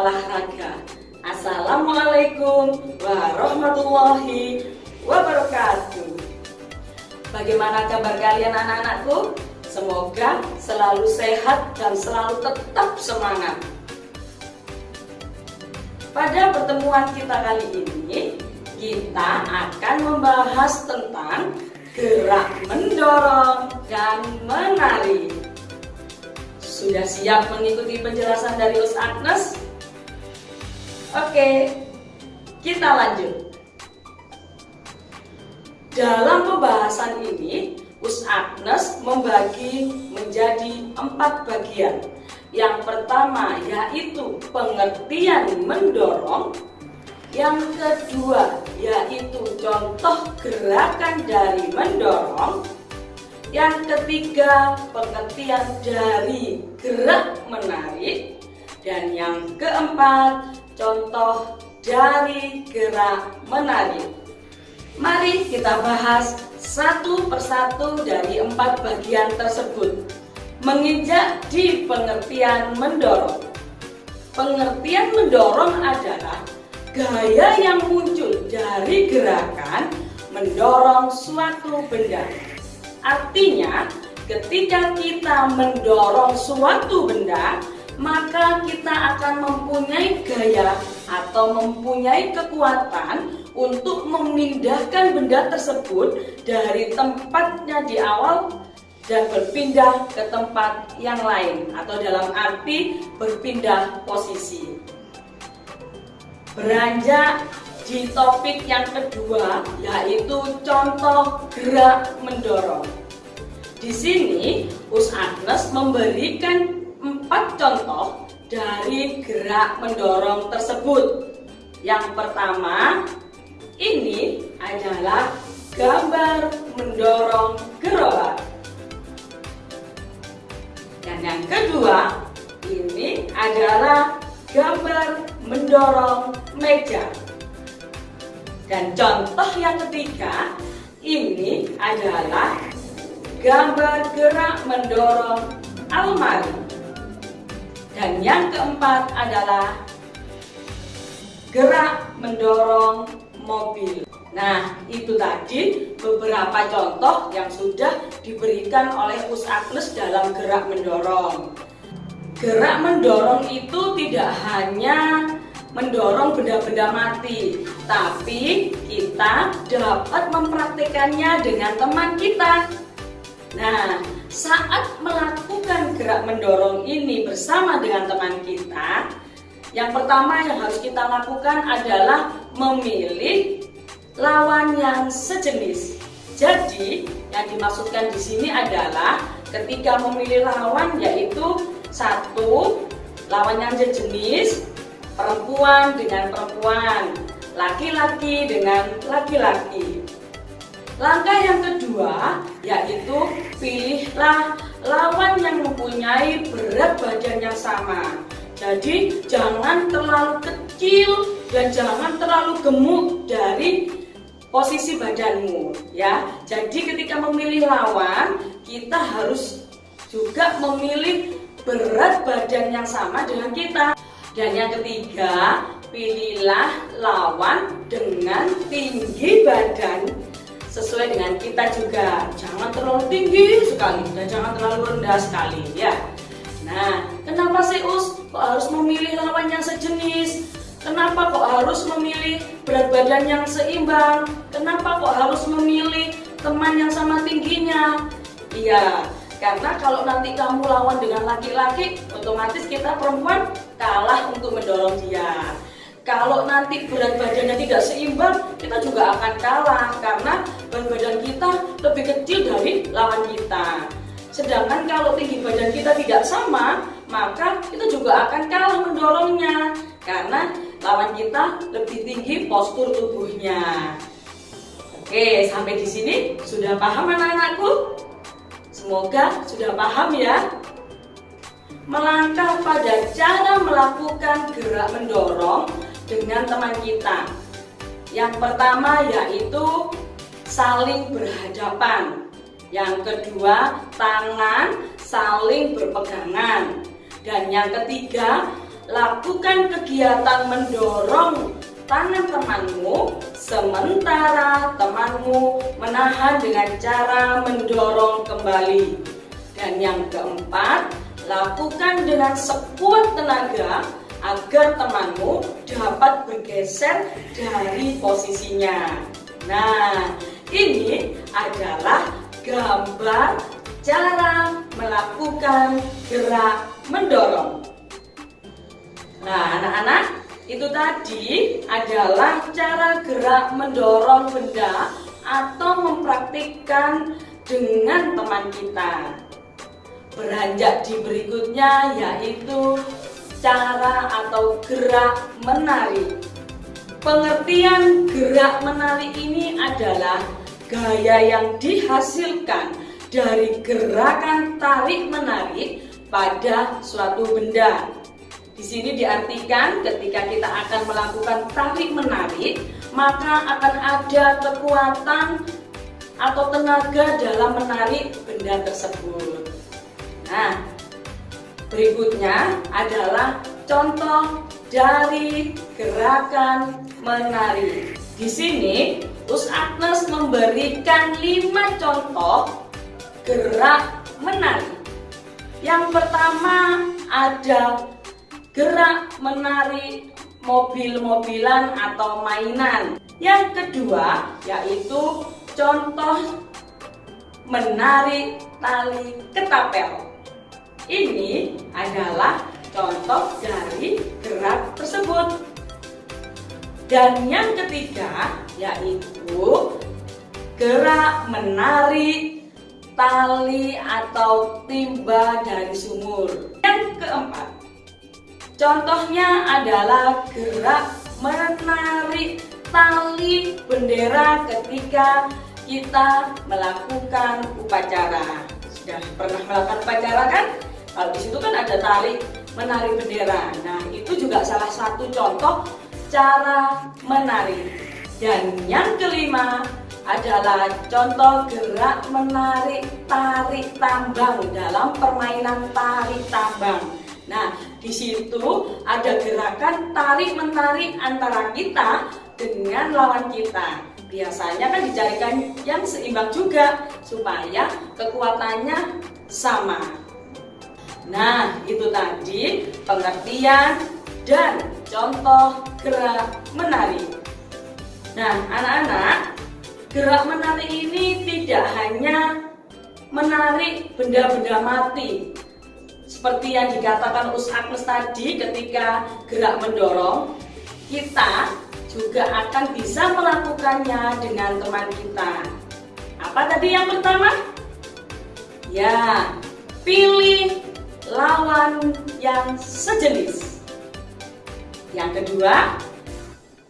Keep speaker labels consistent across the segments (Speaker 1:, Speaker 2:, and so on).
Speaker 1: olahraga. Assalamualaikum warahmatullahi wabarakatuh. Bagaimana kabar kalian anak-anakku? Semoga selalu sehat dan selalu tetap semangat. Pada pertemuan kita kali ini, kita akan membahas tentang gerak mendorong dan menari. Sudah siap mengikuti penjelasan dari Us Agnes? Oke, kita lanjut. Dalam pembahasan ini, Us Agnes membagi menjadi empat bagian. Yang pertama yaitu pengertian mendorong. Yang kedua yaitu contoh gerakan dari mendorong. Yang ketiga pengertian dari gerak menarik. Dan yang keempat contoh dari gerak menarik Mari kita bahas satu persatu dari empat bagian tersebut menginjak di pengertian mendorong. Pengertian mendorong adalah gaya yang muncul dari gerakan mendorong suatu benda. Artinya, ketika kita mendorong suatu benda, maka kita akan mempunyai gaya atau mempunyai kekuatan untuk memindahkan benda tersebut dari tempatnya di awal dan berpindah ke tempat yang lain atau dalam arti berpindah posisi. Beranjak di topik yang kedua yaitu contoh gerak mendorong. Di sini Us Agnes memberikan empat contoh dari gerak mendorong tersebut. Yang pertama, ini adalah gambar mendorong gerobak. Dan yang kedua, ini adalah gambar mendorong meja. Dan contoh yang ketiga, ini adalah gambar gerak mendorong almari. Dan yang keempat adalah gerak mendorong mobil. Nah, itu tadi beberapa contoh yang sudah diberikan oleh Us Agnes dalam gerak mendorong. Gerak mendorong itu tidak hanya mendorong benda-benda mati, tapi kita dapat mempraktikannya dengan teman kita. Nah, saat melakukan gerak mendorong ini bersama dengan teman kita, yang pertama yang harus kita lakukan adalah memilih lawan yang sejenis. Jadi, yang dimaksudkan di sini adalah ketika memilih lawan yaitu satu lawan yang sejenis, perempuan dengan perempuan, laki-laki dengan laki-laki. Langkah yang kedua yaitu pilihlah lawan yang mempunyai berat badan yang sama. Jadi jangan terlalu kecil dan jangan terlalu gemuk dari posisi badanmu ya. Jadi ketika memilih lawan, kita harus juga memilih berat badan yang sama dengan kita. Dan yang ketiga, pilihlah lawan dengan tinggi badan sesuai dengan kita juga. Jangan terlalu tinggi sekali dan jangan terlalu rendah sekali ya. Nah, kenapa sih Us kok harus memilih lawan yang sejenis? Kenapa kok harus memilih berat badan yang seimbang? Kenapa kok harus memilih teman yang sama tingginya? Iya, karena kalau nanti kamu lawan dengan laki-laki, otomatis kita perempuan kalah untuk mendorong dia. Kalau nanti berat badannya tidak seimbang, kita juga akan kalah karena berat badan kita lebih kecil dari lawan kita. Sedangkan kalau tinggi badan kita tidak sama, maka kita juga akan kalah mendorongnya karena lawan kita lebih tinggi postur tubuhnya. Oke, sampai di sini sudah paham anak-anakku? Semoga sudah paham ya. Melangkah pada cara melakukan gerak mendorong dengan teman kita. Yang pertama yaitu saling berhadapan. Yang kedua, tangan saling berpegangan. Dan yang ketiga, lakukan kegiatan mendorong tangan temanmu sementara temanmu menahan dengan cara mendorong kembali. Dan yang keempat, lakukan dengan sekuat tenaga agar temanmu dapat bergeser dari posisinya. Nah, ini adalah gambar cara melakukan gerak mendorong. Nah, anak-anak, itu tadi adalah cara gerak mendorong benda atau mempraktikkan dengan teman kita. Beranjak di berikutnya yaitu cara atau gerak menari. Pengertian gerak menari ini adalah gaya yang dihasilkan dari gerakan tarik menarik pada suatu benda di sini diartikan ketika kita akan melakukan tarik menarik, maka akan ada kekuatan atau tenaga dalam menarik benda tersebut. Nah, berikutnya adalah contoh dari gerakan menari. Di sini, Us Agnes memberikan lima contoh gerak menari. Yang pertama ada gerak menarik mobil-mobilan atau mainan. Yang kedua yaitu contoh menarik tali ketapel. Ini adalah contoh dari gerak tersebut. Dan yang ketiga yaitu gerak menarik tali atau timba dari sumur. Yang keempat Contohnya adalah gerak menarik tali bendera ketika kita melakukan upacara. Sudah pernah melakukan upacara kan? Kalau di situ kan ada tali menarik bendera. Nah, itu juga salah satu contoh cara menari. Dan yang kelima adalah contoh gerak menarik tarik tambang dalam permainan tarik tambang. Nah, di situ ada gerakan tarik menarik antara kita dengan lawan kita. Biasanya kan dicarikan yang seimbang juga supaya kekuatannya sama. Nah, itu tadi pengertian dan contoh gerak menari. Nah, anak-anak, gerak menari ini tidak hanya menarik benda-benda mati, seperti yang dikatakan Us Agnes tadi ketika gerak mendorong, kita juga akan bisa melakukannya dengan teman kita. Apa tadi yang pertama? Ya, pilih lawan yang sejenis. Yang kedua,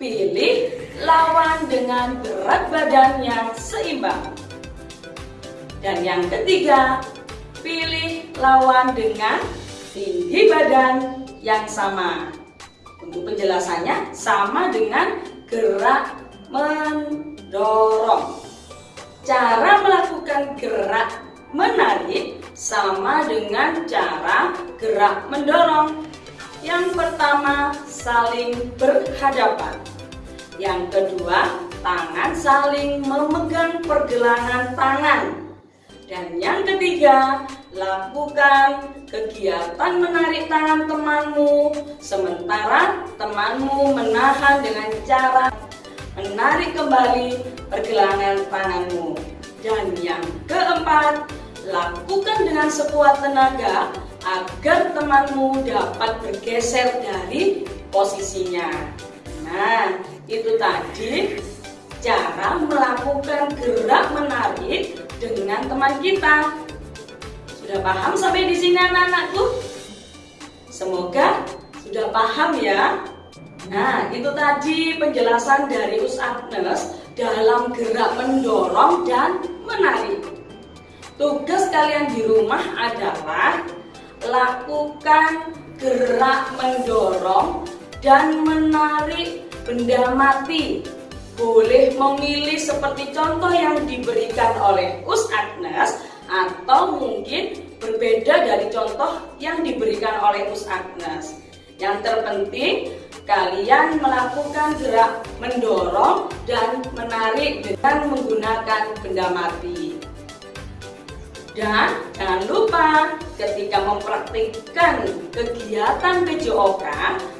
Speaker 1: pilih lawan dengan berat badan yang seimbang. Dan yang ketiga, pilih lawan dengan tinggi badan yang sama. Untuk penjelasannya sama dengan gerak mendorong. Cara melakukan gerak menarik sama dengan cara gerak mendorong. Yang pertama, saling berhadapan. Yang kedua, tangan saling memegang pergelangan tangan dan yang ketiga, lakukan kegiatan menarik tangan temanmu sementara temanmu menahan dengan cara menarik kembali pergelangan tanganmu. Dan yang keempat, lakukan dengan sekuat tenaga agar temanmu dapat bergeser dari posisinya. Nah, itu tadi cara melakukan gerak menarik dengan teman kita. Sudah paham sampai di sini anak-anakku? Semoga sudah paham ya. Nah, itu tadi penjelasan dari Us Agnes dalam gerak mendorong dan menarik. Tugas kalian di rumah adalah lakukan gerak mendorong dan menarik benda mati boleh memilih seperti contoh yang diberikan oleh Us Agnes atau mungkin berbeda dari contoh yang diberikan oleh Us Agnes. Yang terpenting kalian melakukan gerak mendorong dan menarik dengan menggunakan benda mati. Dan jangan lupa ketika mempraktikkan kegiatan PJOK,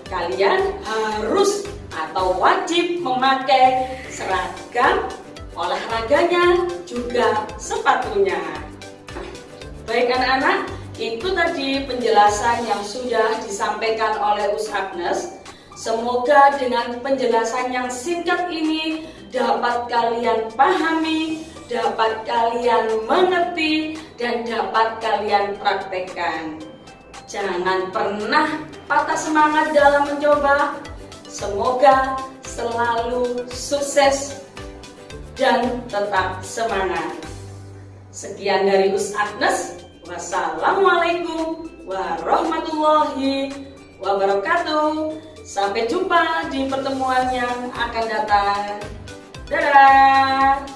Speaker 1: kalian harus atau wajib memakai seragam olahraganya juga sepatunya. Baik anak-anak, itu tadi penjelasan yang sudah disampaikan oleh Us Agnes. Semoga dengan penjelasan yang singkat ini dapat kalian pahami dapat kalian mengerti dan dapat kalian praktekkan. Jangan pernah patah semangat dalam mencoba. Semoga selalu sukses dan tetap semangat. Sekian dari Us Agnes. Wassalamualaikum warahmatullahi wabarakatuh. Sampai jumpa di pertemuan yang akan datang. Dadah!